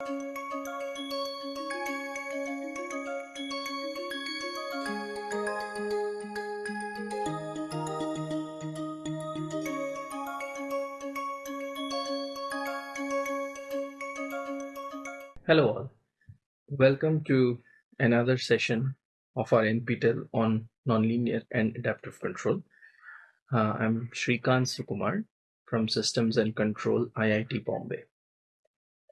Hello all. Welcome to another session of our NPTEL on nonlinear and adaptive control. Uh, I'm Srikant Sukumar from Systems and Control IIT Bombay.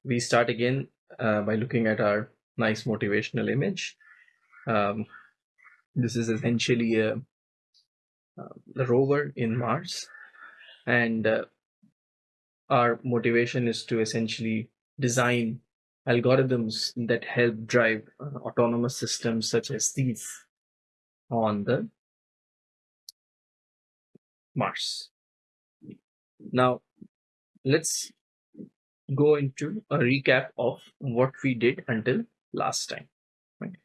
We start again uh, by looking at our nice motivational image. Um, this is essentially a, uh, rover in Mars and uh, our motivation is to essentially design algorithms that help drive uh, autonomous systems such as these on the Mars. Now, let's go into a recap of what we did until last time. Right?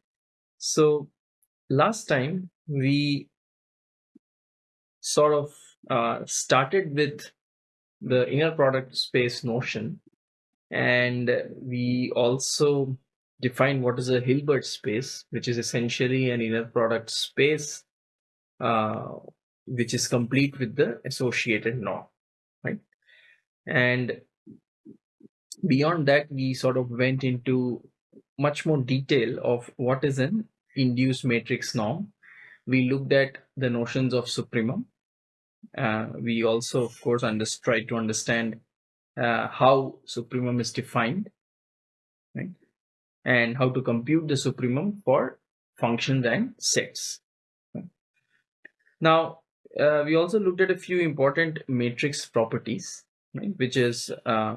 So, last time we sort of uh, started with the inner product space notion and we also define what is a Hilbert space, which is essentially an inner product space uh, which is complete with the associated norm, right? And beyond that, we sort of went into much more detail of what is an induced matrix norm. We looked at the notions of supremum. Uh, we also, of course, under, tried to understand uh, how supremum is defined, right? And how to compute the supremum for functions and sets. Now, uh, we also looked at a few important matrix properties, right? which is uh,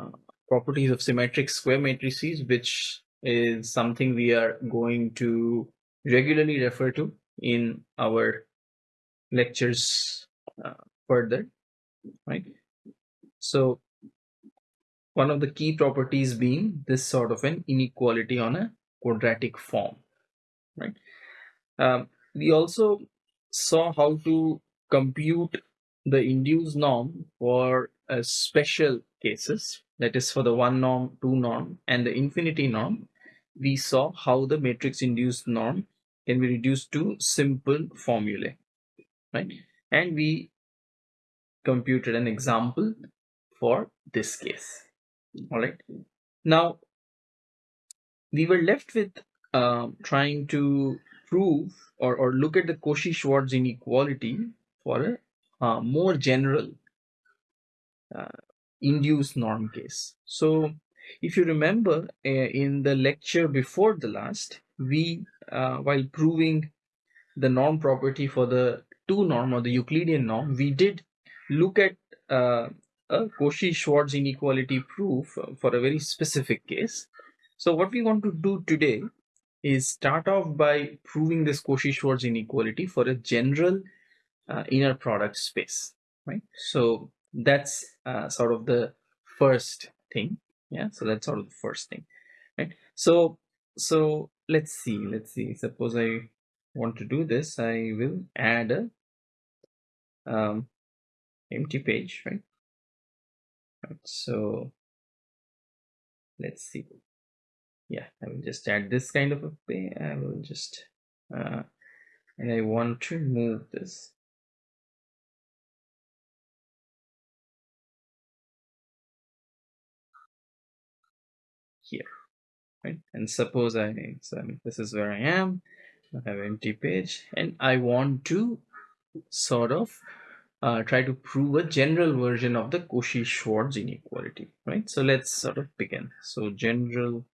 properties of symmetric square matrices, which is something we are going to regularly refer to in our lectures uh, further, right? So one of the key properties being this sort of an inequality on a quadratic form, right? Um, we also saw how to compute the induced norm for uh, special cases, that is for the one norm, two norm, and the infinity norm. We saw how the matrix induced norm can be reduced to simple formulae, right? And we computed an example for this case all right now we were left with uh, trying to prove or, or look at the Cauchy-Schwarz inequality for a uh, more general uh, induced norm case. So if you remember uh, in the lecture before the last, we uh, while proving the norm property for the two norm or the Euclidean norm, we did look at uh, a Cauchy-Schwarz inequality proof for a very specific case. So what we want to do today is start off by proving this Cauchy-Schwarz inequality for a general uh, inner product space, right? So that's uh, sort of the first thing. Yeah, so that's sort of the first thing, right? So, so let's see, let's see. Suppose I want to do this, I will add a um, empty page, right? right so let's see yeah i will just add this kind of a page i will just uh, and i want to move this right and suppose i so this is where i am i have empty page and i want to sort of uh, try to prove a general version of the Cauchy-Schwarz inequality, right? So let's sort of begin. So general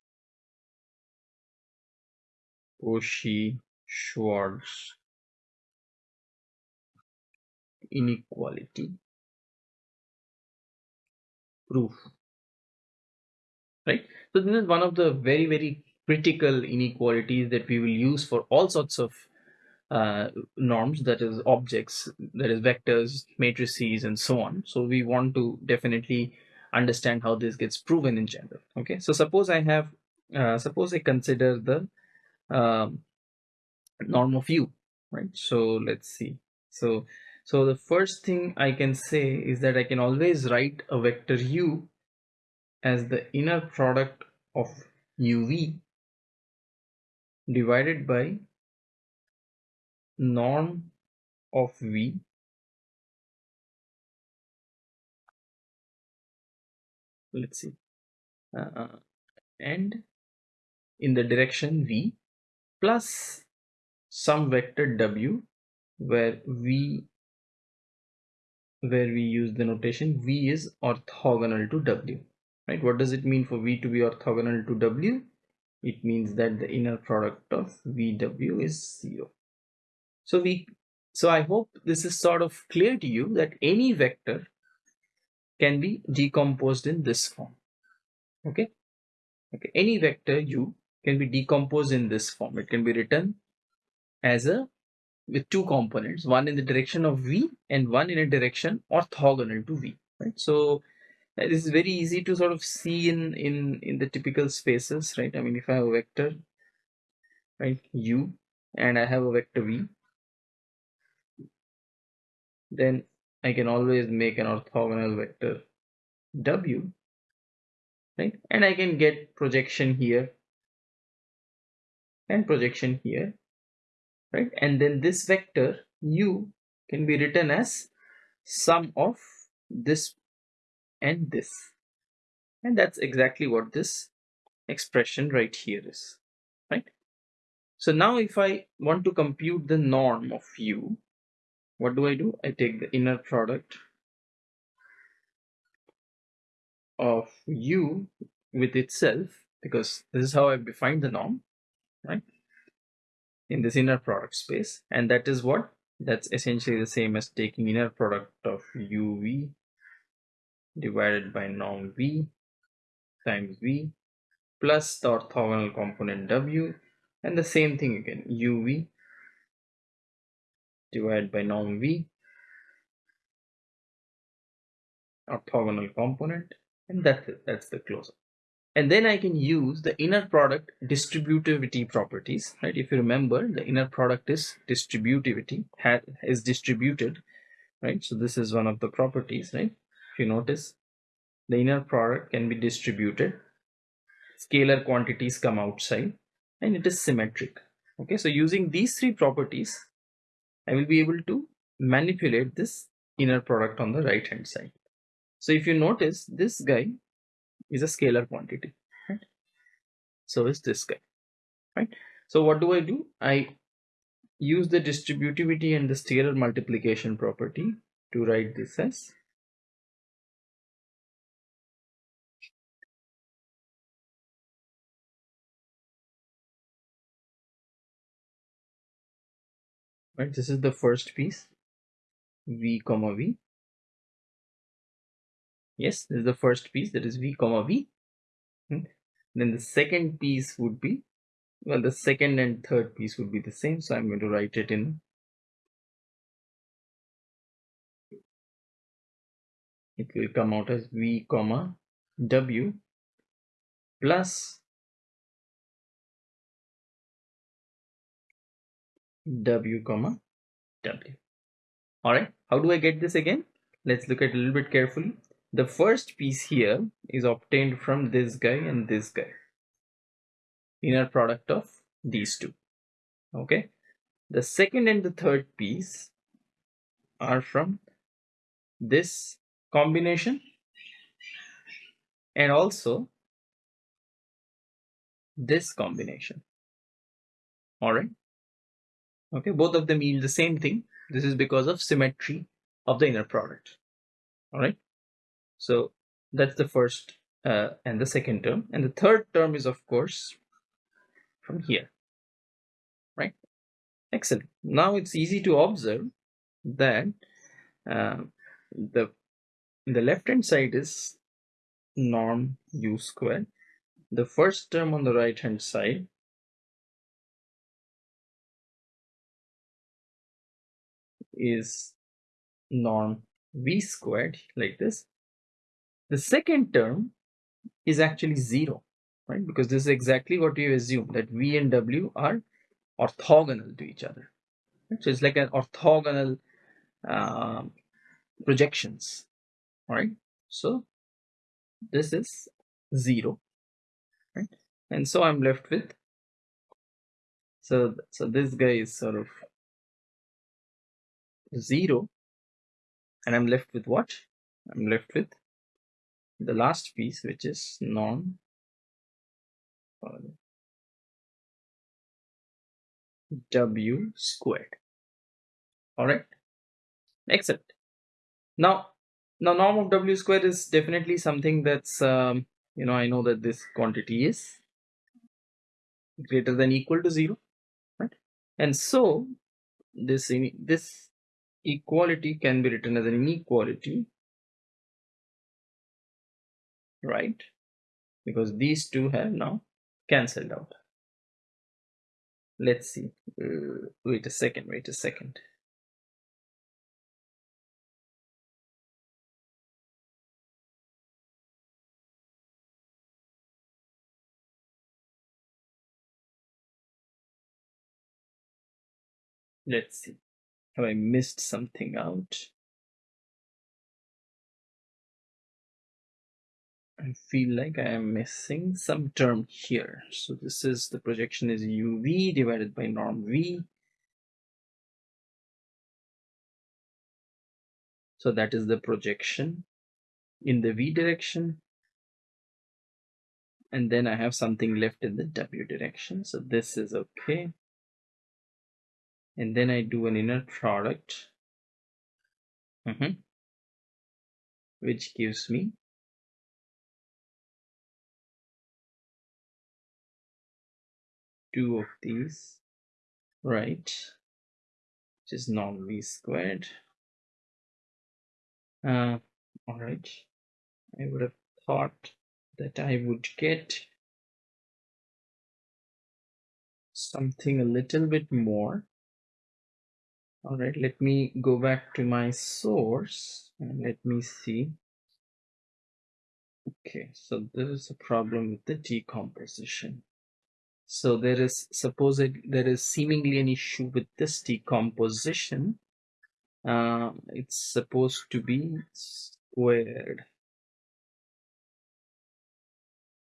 Cauchy-Schwarz inequality proof, right? So this is one of the very, very critical inequalities that we will use for all sorts of uh, norms that is objects that is vectors matrices and so on. So we want to definitely understand how this gets proven in general. Okay? So suppose i have uh, suppose i consider the um, norm of u right? So let's see. So so the first thing i can say is that i can always write a vector u as the inner product of uv divided by norm of v. Let's see. Uh, and in the direction v plus some vector w where v where we use the notation v is orthogonal to w right? What does it mean for v to be orthogonal to w? It means that the inner product of vw is zero. So we so i hope this is sort of clear to you that any vector can be decomposed in this form. Okay? Okay any vector u can be decomposed in this form. It can be written as a with two components one in the direction of v and one in a direction orthogonal to v. Right? So this is very easy to sort of see in in in the typical spaces right? I mean if i have a vector right u and i have a vector v then i can always make an orthogonal vector w right? And i can get projection here and projection here right? And then this vector u can be written as sum of this and this. And that's exactly what this expression right here is right? So now if i want to compute the norm of u what do i do? I take the inner product of u with itself because this is how i've defined the norm right? In this inner product space. And that is what? That's essentially the same as taking inner product of uv divided by norm v times v plus the orthogonal component w and the same thing again uv divided by norm v orthogonal component and that's it that's the closure and then I can use the inner product distributivity properties, right? If you remember, the inner product is distributivity, is distributed, right? So this is one of the properties, right? If you notice, the inner product can be distributed, scalar quantities come outside, and it is symmetric. Okay, so using these three properties, I will be able to manipulate this inner product on the right hand side. So if you notice, this guy is a scalar quantity right so is this guy right so what do i do i use the distributivity and the scalar multiplication property to write this as right this is the first piece. V comma v. Yes this is the first piece that is v comma v. Hmm. then the second piece would be well the second and third piece would be the same so i'm going to write it in. It will come out as v comma w plus w comma w all right how do i get this again let's look at a little bit carefully the first piece here is obtained from this guy and this guy. Inner product of these two. Okay. The second and the third piece are from this combination and also this combination. Alright. Okay, both of them yield the same thing. This is because of symmetry of the inner product. Alright. So that's the first uh, and the second term. And the third term is, of course, from here. Right? Excellent. Now it's easy to observe that uh, the the left hand side is norm u squared. The first term on the right hand side is norm v squared like this the second term is actually zero, right? Because this is exactly what we assume that V and W are orthogonal to each other. Right? So it's like an orthogonal uh, projections, right? So this is zero, right? and so i'm left with so so this guy is sort of zero and i'm left with what? I'm left with the last piece which is norm w squared. All right. Excellent now now norm of w squared is definitely something that's um, you know i know that this quantity is greater than equal to zero right? And so this this equality can be written as an inequality right? Because these two have now cancelled out. Let's see. Uh, wait a second wait a second. Let's see have i missed something out I feel like I am missing some term here. So this is the projection is UV divided by norm V. So that is the projection in the V direction. And then I have something left in the W direction. So this is okay. And then I do an inner product, mm -hmm, which gives me two of these, right, which is norm v squared. Uh, all right, I would have thought that I would get something a little bit more. All right, let me go back to my source and let me see. Okay, so there is a problem with the decomposition. So there is suppose there is seemingly an issue with this decomposition. Uh, it's supposed to be squared.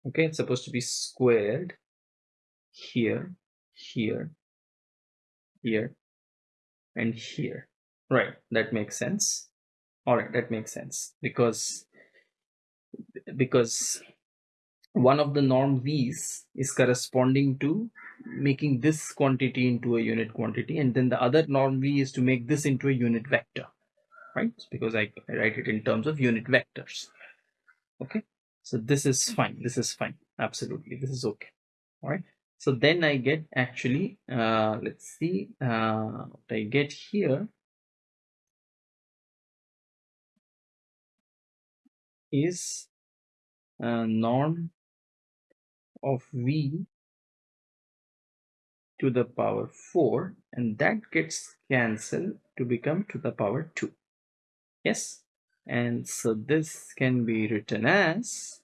Okay, it's supposed to be squared here, here, here, and here. Right, that makes sense. All right, that makes sense. Because because one of the norm v's is corresponding to making this quantity into a unit quantity and then the other norm v is to make this into a unit vector. Right? Because I, I write it in terms of unit vectors. Okay? So this is fine. This is fine. Absolutely. This is okay. All right so then i get actually uh let's see uh what i get here. Is uh, norm of v to the power 4 and that gets cancelled to become to the power 2 yes? And so this can be written as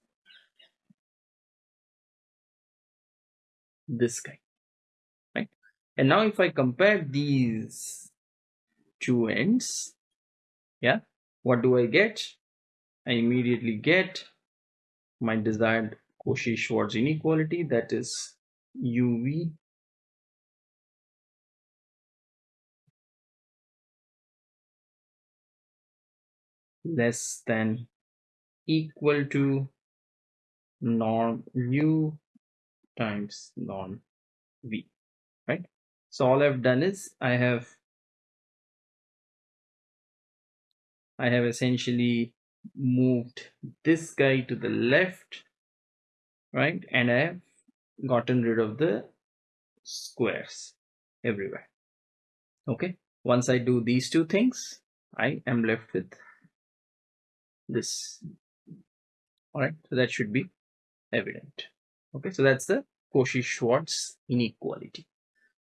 this guy right? And now if I compare these two ends yeah what do I get? I immediately get my desired Cauchy-Schwarz inequality that is UV less than equal to norm u times norm v right? So all i've done is i have i have essentially moved this guy to the left right? And I have gotten rid of the squares everywhere okay? Once I do these two things I am left with this. All right so that should be evident okay so that's the Cauchy-Schwarz inequality.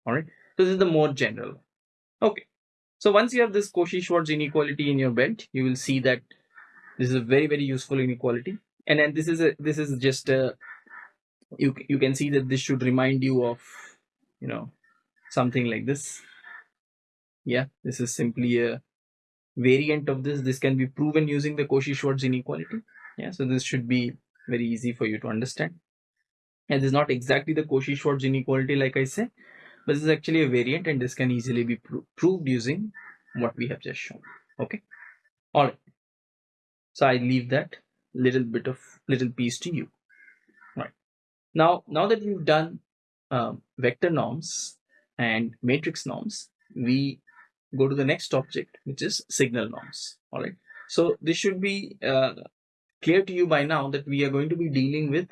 All right so this is the more general okay so once you have this Cauchy-Schwarz inequality in your belt you will see that this is a very very useful inequality. And then this is a this is just a you you can see that this should remind you of you know something like this. Yeah this is simply a variant of this. This can be proven using the Cauchy-Schwarz inequality. Yeah so this should be very easy for you to understand and this is not exactly the Cauchy-Schwarz inequality like I say but this is actually a variant and this can easily be pro proved using what we have just shown okay? All right. So I leave that little bit of little piece to you. Right. Now now that we've done um, vector norms and matrix norms we go to the next object which is signal norms. All right. So this should be uh, clear to you by now that we are going to be dealing with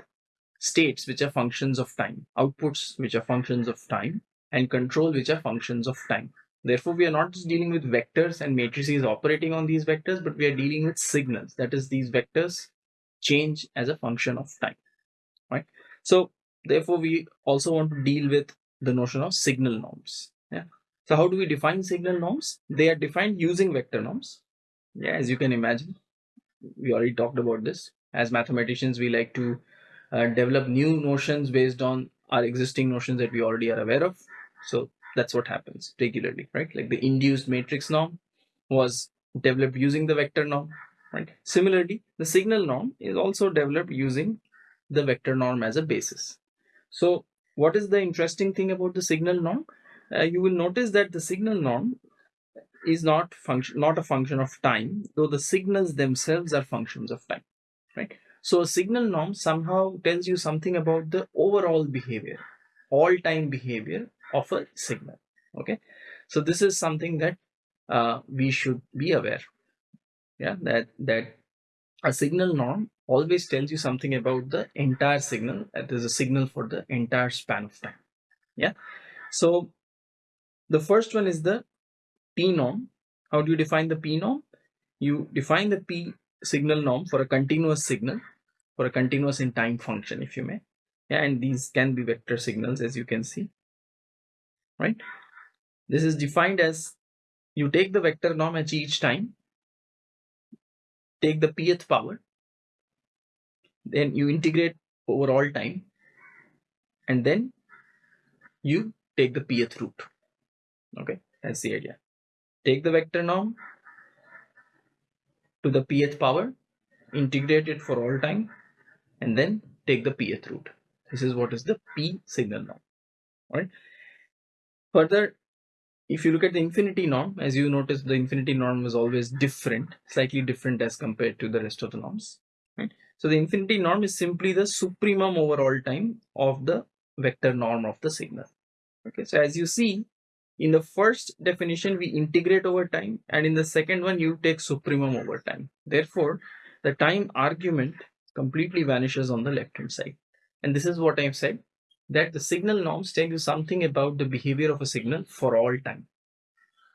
states which are functions of time outputs which are functions of time and control which are functions of time. Therefore we are not just dealing with vectors and matrices operating on these vectors but we are dealing with signals. That is these vectors change as a function of time right? So therefore we also want to deal with the notion of signal norms yeah? So how do we define signal norms? They are defined using vector norms. Yeah as you can imagine we already talked about this. As mathematicians we like to uh, develop new notions based on our existing notions that we already are aware of. So that's what happens regularly right? Like the induced matrix norm was developed using the vector norm right? Similarly the signal norm is also developed using the vector norm as a basis. So what is the interesting thing about the signal norm? Uh, you will notice that the signal norm is not function not a function of time though the signals themselves are functions of time right so a signal norm somehow tells you something about the overall behavior all time behavior of a signal okay? So this is something that uh, we should be aware yeah that that a signal norm always tells you something about the entire signal that is a signal for the entire span of time yeah? So the first one is the p norm. How do you define the p norm? You define the p signal norm for a continuous signal for a continuous in time function if you may. And these can be vector signals as you can see. Right? This is defined as you take the vector norm at each time take the pth power then you integrate over all time and then you take the pth root. Okay? That's the idea. Take the vector norm to the pth power integrate it for all time and then take the pth root this is what is the p signal norm. Right further if you look at the infinity norm as you notice the infinity norm is always different slightly different as compared to the rest of the norms. Right. So the infinity norm is simply the supremum over all time of the vector norm of the signal. Okay. So as you see in the first definition we integrate over time and in the second one you take supremum over time. Therefore the time argument completely vanishes on the left hand side. And this is what i've said that the signal norms tell you something about the behavior of a signal for all time.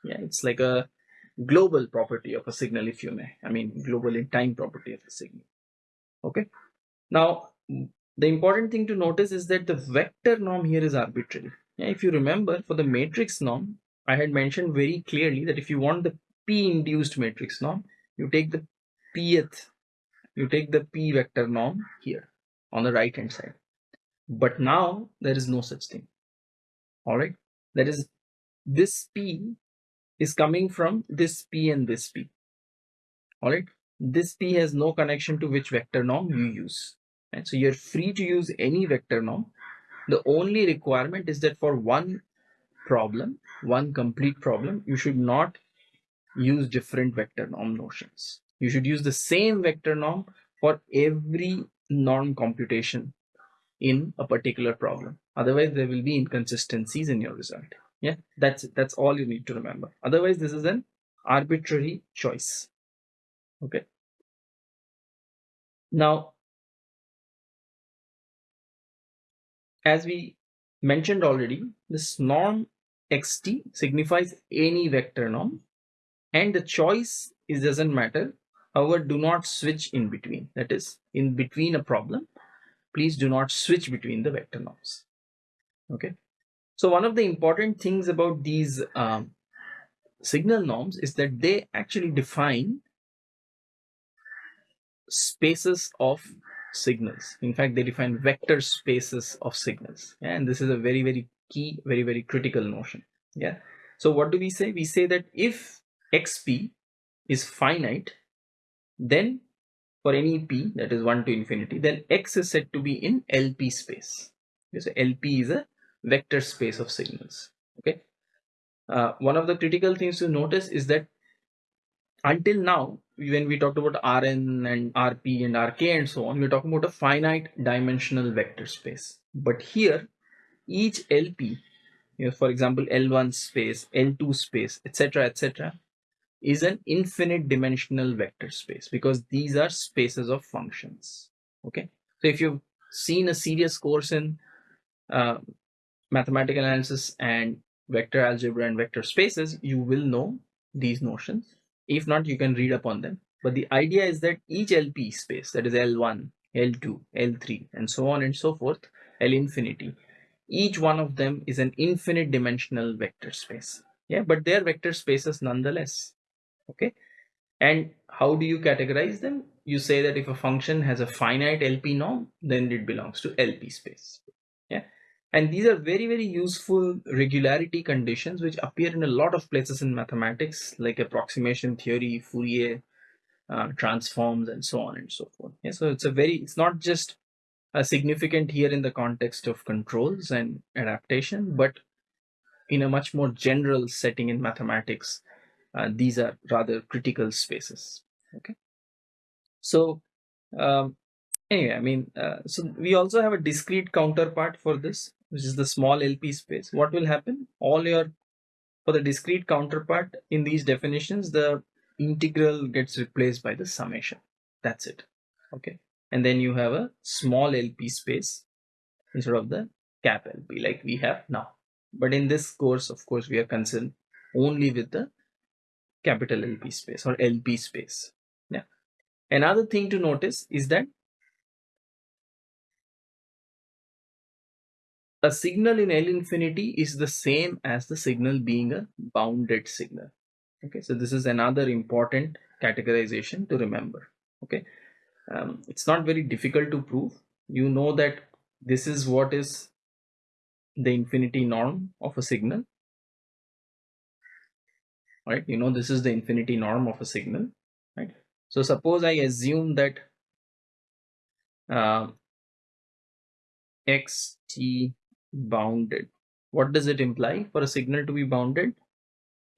Yeah it's like a global property of a signal if you may. I mean global in time property of a signal. Okay? Now the important thing to notice is that the vector norm here is arbitrary. Yeah, if you remember for the matrix norm i had mentioned very clearly that if you want the p induced matrix norm you take the pth you take the p vector norm here on the right hand side. But now there is no such thing. All right? That is this p is coming from this p and this p. All right? This p has no connection to which vector norm you use. Right? so you're free to use any vector norm. The only requirement is that for one problem one complete problem you should not use different vector norm notions you should use the same vector norm for every norm computation in a particular problem. Otherwise there will be inconsistencies in your result. Yeah that's that's all you need to remember. Otherwise this is an arbitrary choice. Okay. Now, as we mentioned already, this norm xt signifies any vector norm and the choice is doesn't matter. However, do not switch in between. That is, in between a problem, please do not switch between the vector norms. Okay. So one of the important things about these um, signal norms is that they actually define spaces of signals. In fact, they define vector spaces of signals. And this is a very, very key, very, very critical notion. Yeah. So what do we say? We say that if xp is finite, then for any p that is 1 to infinity, then x is said to be in LP space. So LP is a vector space of signals. Okay. Uh, one of the critical things to notice is that until now, when we talked about Rn and Rp and Rk and so on, we're talking about a finite dimensional vector space. But here, each LP, you know, for example, L1 space, L2 space, etc., etc., is an infinite dimensional vector space because these are spaces of functions. Okay, so if you've seen a serious course in uh, mathematical analysis and vector algebra and vector spaces, you will know these notions. If not, you can read upon them. But the idea is that each LP space, that is L1, L2, L3, and so on and so forth, L infinity, each one of them is an infinite dimensional vector space. Yeah, but they are vector spaces nonetheless okay? And how do you categorize them? You say that if a function has a finite lp norm then it belongs to lp space. Yeah? And these are very very useful regularity conditions which appear in a lot of places in mathematics like approximation theory fourier uh, transforms and so on and so forth. Yeah so it's a very it's not just a significant here in the context of controls and adaptation but in a much more general setting in mathematics uh, these are rather critical spaces. Okay. So um, anyway i mean uh, so we also have a discrete counterpart for this which is the small lp space. What will happen? All your for the discrete counterpart in these definitions the integral gets replaced by the summation. That's it. Okay. And then you have a small lp space instead of the cap lp like we have now. But in this course of course we are concerned only with the capital LP space or LP space. Yeah. Another thing to notice is that a signal in L infinity is the same as the signal being a bounded signal. Okay, so this is another important categorization to remember. Okay, um, it's not very difficult to prove. You know that this is what is the infinity norm of a signal right? You know this is the infinity norm of a signal right? So suppose i assume that uh, xt bounded. What does it imply for a signal to be bounded?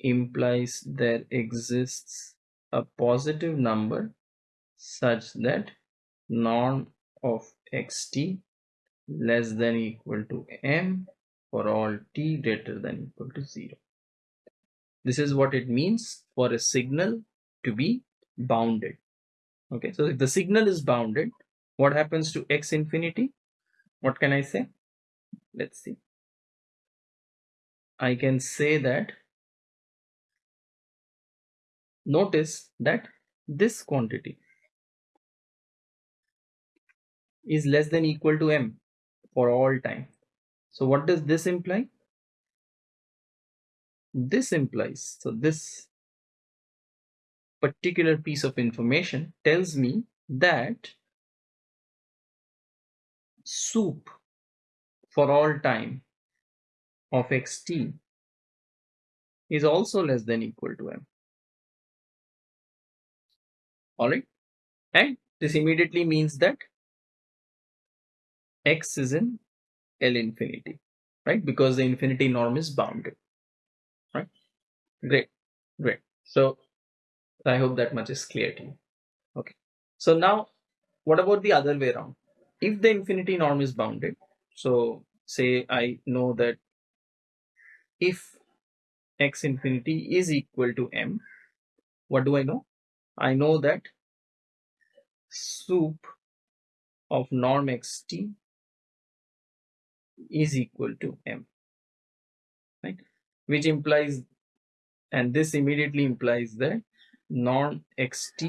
Implies there exists a positive number such that norm of xt less than equal to m for all t greater than equal to 0 this is what it means for a signal to be bounded. Okay, so if the signal is bounded, what happens to x infinity? What can I say? Let's see. I can say that notice that this quantity is less than equal to m for all time. So what does this imply? This implies so this particular piece of information tells me that sup for all time of xt is also less than equal to m. All right and this immediately means that x is in l infinity right? Because the infinity norm is bounded Great, great. So I hope that much is clear to you. Okay. So now, what about the other way around? If the infinity norm is bounded, so say I know that if x infinity is equal to m, what do I know? I know that sup of norm xt is equal to m, right? Which implies and this immediately implies that norm xt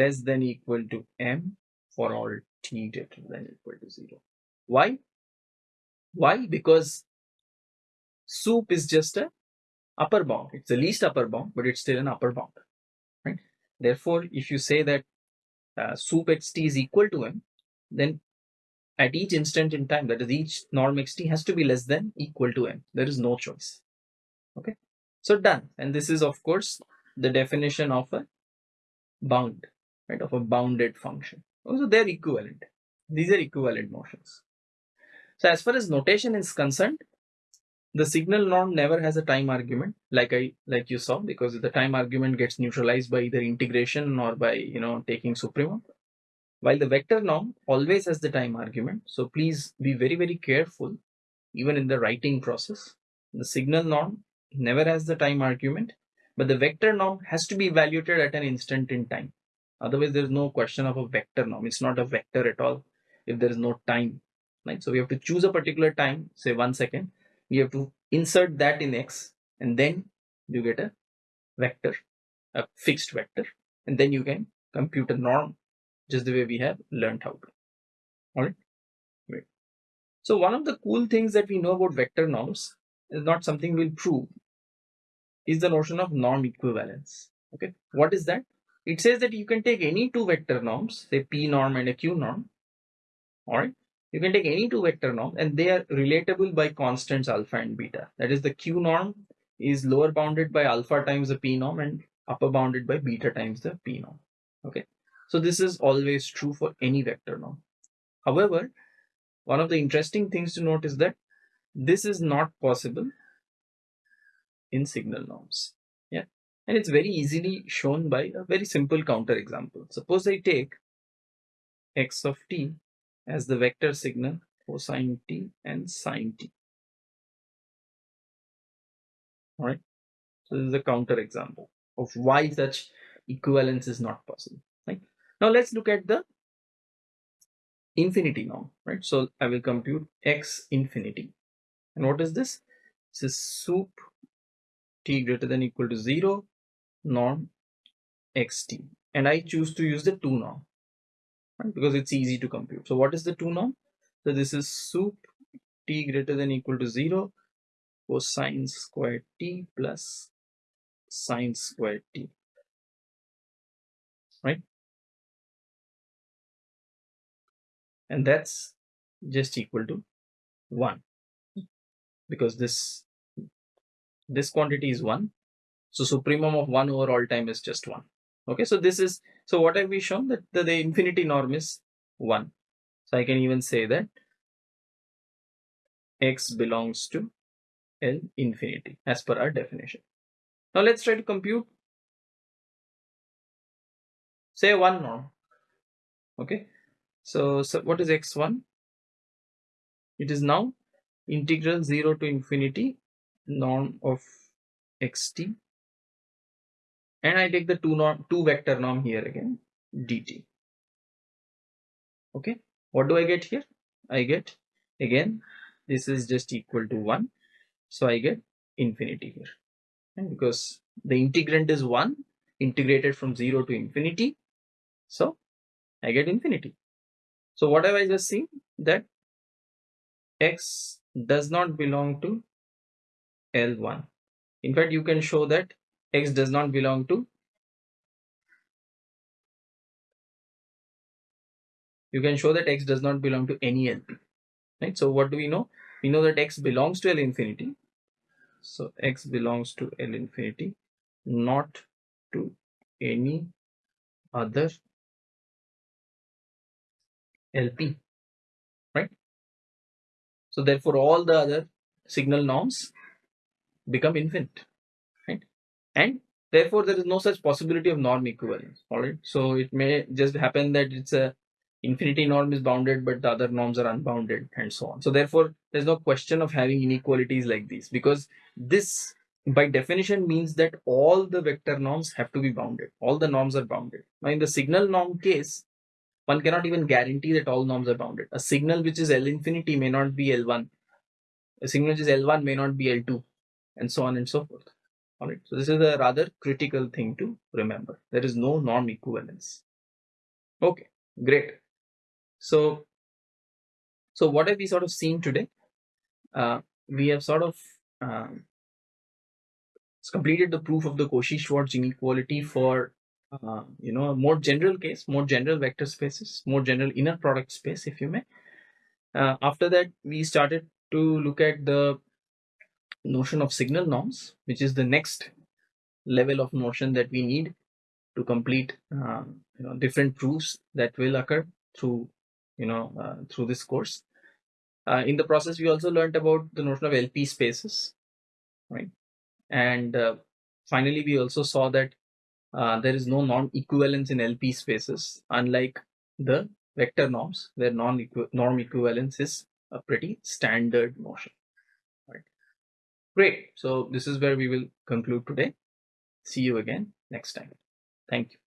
less than equal to m for all t greater than equal to 0 why? Why? Because sup is just a upper bound. It's the least upper bound but it's still an upper bound right? Therefore if you say that uh, sup xt is equal to m then at each instant in time that is each norm xt has to be less than equal to m. There is no choice okay so done. And this is of course the definition of a bound, right? Of a bounded function. Oh, also they're equivalent. These are equivalent notions. So as far as notation is concerned, the signal norm never has a time argument like I like you saw because the time argument gets neutralized by either integration or by you know taking supremum. While the vector norm always has the time argument. So please be very very careful even in the writing process. The signal norm never has the time argument but the vector norm has to be evaluated at an instant in time. Otherwise, there is no question of a vector norm. It's not a vector at all if there is no time. Right? So we have to choose a particular time, say one second. We have to insert that in x, and then you get a vector, a fixed vector, and then you can compute a norm just the way we have learned how to. All right. Great. So one of the cool things that we know about vector norms is not something we'll prove, is the notion of norm equivalence. Okay, what is that? It says that you can take any two vector norms, say p norm and a q norm. All right, you can take any two vector norms and they are relatable by constants alpha and beta. That is, the q norm is lower bounded by alpha times the p norm and upper bounded by beta times the p norm. Okay, so this is always true for any vector norm. However, one of the interesting things to note is that this is not possible in signal norms. Yeah, and it's very easily shown by a very simple counter example. Suppose I take x of t as the vector signal cosine t and sine t. All right, so this is a counter example of why such equivalence is not possible. Right now, let's look at the infinity norm. Right, so I will compute x infinity, and what is this? This is sup t greater than equal to 0 norm xt and I choose to use the 2 norm right, because it's easy to compute. So what is the 2 norm? So this is sup t greater than equal to 0 cosine square t plus sine square t right and that's just equal to 1 because this this quantity is 1 so supremum of 1 over all time is just 1 okay so this is so what have we shown that the, the infinity norm is 1 so i can even say that x belongs to L infinity as per our definition. Now let's try to compute say one norm. Okay, so, so what is x1? It is now integral 0 to infinity norm of xt and I take the two norm two vector norm here again dt okay what do I get here? I get again this is just equal to 1 so I get infinity here. Because the integrand is 1 integrated from 0 to infinity so I get infinity. So what have I just seen? That x does not belong to L1. In fact, you can show that X does not belong to you can show that X does not belong to any LP. Right? So what do we know? We know that X belongs to L infinity. So X belongs to L infinity, not to any other LP. Right? So therefore all the other signal norms become infinite right? And therefore there is no such possibility of norm equivalence all right? So it may just happen that it's a infinity norm is bounded but the other norms are unbounded and so on. So therefore there's no question of having inequalities like these because this by definition means that all the vector norms have to be bounded. All the norms are bounded. Now in the signal norm case one cannot even guarantee that all norms are bounded. A signal which is l infinity may not be l1 a signal which is l1 may not be l2 and so on and so forth. All right. So this is a rather critical thing to remember. There is no norm equivalence. Okay, great. So, so what have we sort of seen today? Uh, we have sort of um, completed the proof of the Cauchy-Schwarz inequality for uh, you know a more general case, more general vector spaces, more general inner product space, if you may. Uh, after that, we started to look at the notion of signal norms, which is the next level of notion that we need to complete uh, you know different proofs that will occur through you know uh, through this course Uh, in the process, we also learned about the notion of LP spaces, right? And uh, finally, we also saw that uh, there is no non-equivalence in LP spaces, unlike the vector norms, where non-norm equivalence is a pretty standard notion. Great. So this is where we will conclude today. See you again next time. Thank you.